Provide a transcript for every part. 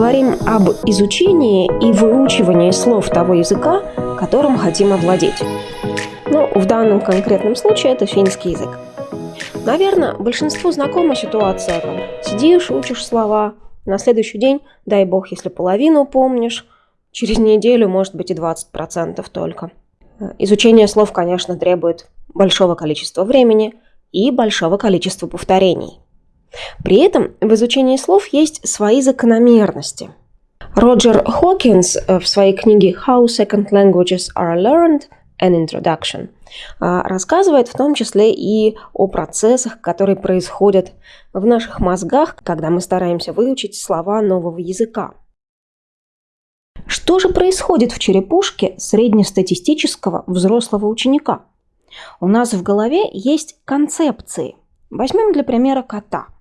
поговорим об изучении и выучивании слов того языка, которым хотим овладеть. Ну, в данном конкретном случае это финский язык. Наверное, большинству знакома ситуация, когда сидишь, учишь слова, на следующий день, дай бог, если половину помнишь, через неделю, может быть, и 20% только. Изучение слов, конечно, требует большого количества времени и большого количества повторений. При этом в изучении слов есть свои закономерности. Роджер Хокинс э, в своей книге «How Second Languages Are Learned – An Introduction» э, рассказывает в том числе и о процессах, которые происходят в наших мозгах, когда мы стараемся выучить слова нового языка. Что же происходит в черепушке среднестатистического взрослого ученика? У нас в голове есть концепции. Возьмем для примера кота –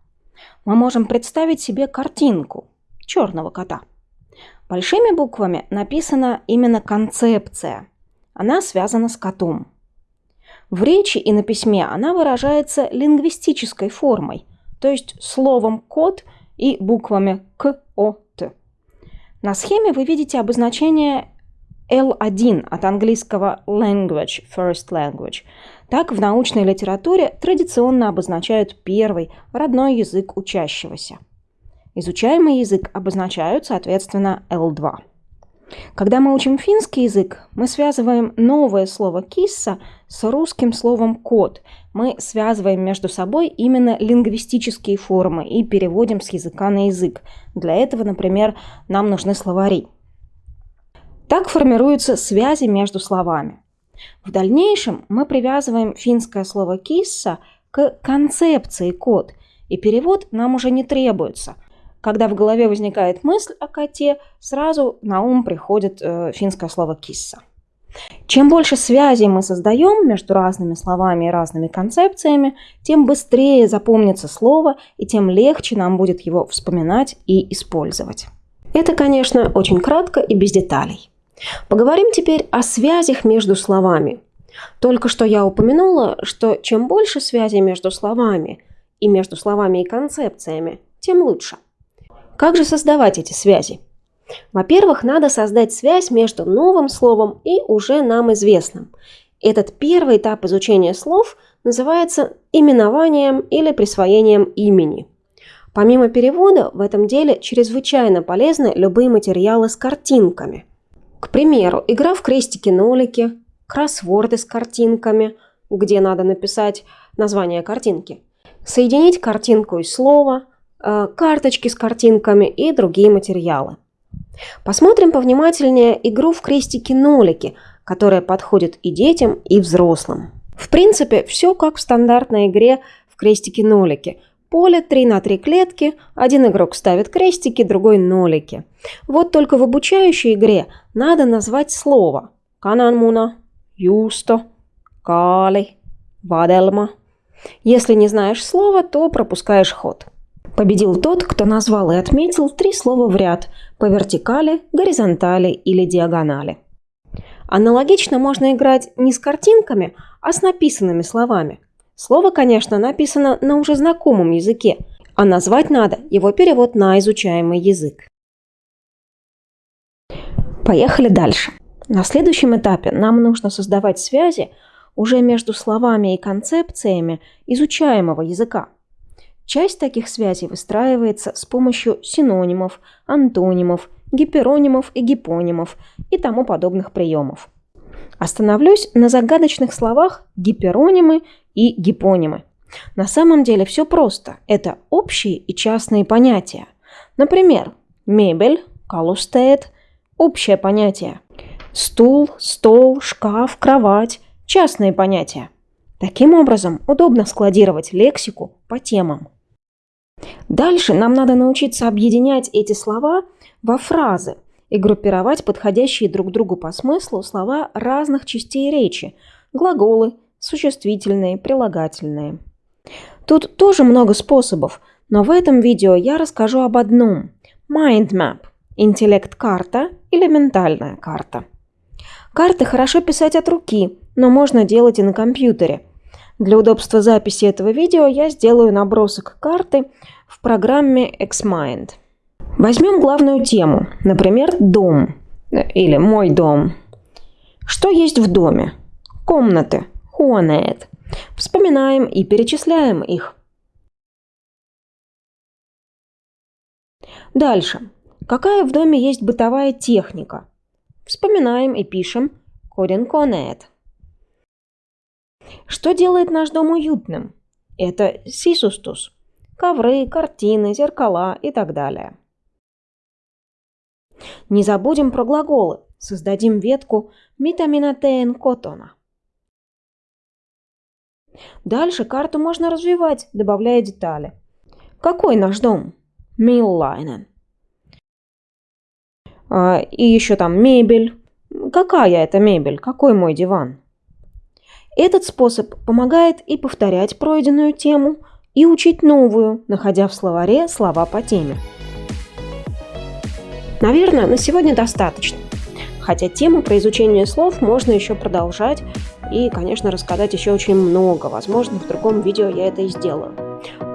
мы можем представить себе картинку черного кота. Большими буквами написана именно концепция. Она связана с котом. В речи и на письме она выражается лингвистической формой, то есть словом «кот» и буквами К, О, Т. На схеме вы видите обозначение L1 от английского language, first language. Так в научной литературе традиционно обозначают первый родной язык учащегося. Изучаемый язык обозначают, соответственно, L2. Когда мы учим финский язык, мы связываем новое слово «кисса» с русским словом «кот». Мы связываем между собой именно лингвистические формы и переводим с языка на язык. Для этого, например, нам нужны словари – так формируются связи между словами. В дальнейшем мы привязываем финское слово «кисса» к концепции «кот», и перевод нам уже не требуется. Когда в голове возникает мысль о коте, сразу на ум приходит э, финское слово «кисса». Чем больше связей мы создаем между разными словами и разными концепциями, тем быстрее запомнится слово и тем легче нам будет его вспоминать и использовать. Это, конечно, очень кратко и без деталей. Поговорим теперь о связях между словами. Только что я упомянула, что чем больше связей между словами и между словами и концепциями, тем лучше. Как же создавать эти связи? Во-первых, надо создать связь между новым словом и уже нам известным. Этот первый этап изучения слов называется именованием или присвоением имени. Помимо перевода, в этом деле чрезвычайно полезны любые материалы с картинками. К примеру, игра в крестики-нолики, кроссворды с картинками, где надо написать название картинки, соединить картинку и слово, э, карточки с картинками и другие материалы. Посмотрим повнимательнее игру в крестики-нолики, которая подходит и детям, и взрослым. В принципе, все как в стандартной игре в крестики-нолики – Поле 3 на 3 клетки, один игрок ставит крестики, другой нолики. Вот только в обучающей игре надо назвать слово. Кананмуна, юсто, кали, ваделма. Если не знаешь слова, то пропускаешь ход. Победил тот, кто назвал и отметил три слова в ряд по вертикали, горизонтали или диагонали. Аналогично можно играть не с картинками, а с написанными словами – Слово, конечно, написано на уже знакомом языке, а назвать надо его перевод на изучаемый язык. Поехали дальше. На следующем этапе нам нужно создавать связи уже между словами и концепциями изучаемого языка. Часть таких связей выстраивается с помощью синонимов, антонимов, гиперонимов и гипонимов и тому подобных приемов. Остановлюсь на загадочных словах гиперонимы и гипонимы. На самом деле все просто. Это общие и частные понятия. Например, мебель, калустеет – общее понятие. Стул, стол, шкаф, кровать – частные понятия. Таким образом, удобно складировать лексику по темам. Дальше нам надо научиться объединять эти слова во фразы и группировать подходящие друг другу по смыслу слова разных частей речи – глаголы, существительные, прилагательные. Тут тоже много способов, но в этом видео я расскажу об одном – Mind Map – интеллект-карта или ментальная карта. Карты хорошо писать от руки, но можно делать и на компьютере. Для удобства записи этого видео я сделаю набросок карты в программе Xmind. Возьмем главную тему, например, дом или мой дом. Что есть в доме? Комнаты, хуанет. Вспоминаем и перечисляем их. Дальше. Какая в доме есть бытовая техника? Вспоминаем и пишем «Коден конет». Что делает наш дом уютным? Это сисустус. Ковры, картины, зеркала и так далее. Не забудем про глаголы. Создадим ветку «митаминатеен котона». Дальше карту можно развивать, добавляя детали. Какой наш дом? Миллайнен. А, и еще там мебель. Какая это мебель? Какой мой диван? Этот способ помогает и повторять пройденную тему, и учить новую, находя в словаре слова по теме. Наверное, на сегодня достаточно. Хотя тему про изучение слов можно еще продолжать и, конечно, рассказать еще очень много. Возможно, в другом видео я это и сделаю.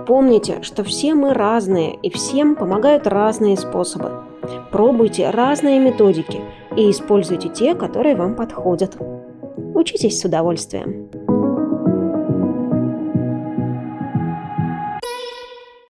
Помните, что все мы разные, и всем помогают разные способы. Пробуйте разные методики и используйте те, которые вам подходят. Учитесь с удовольствием.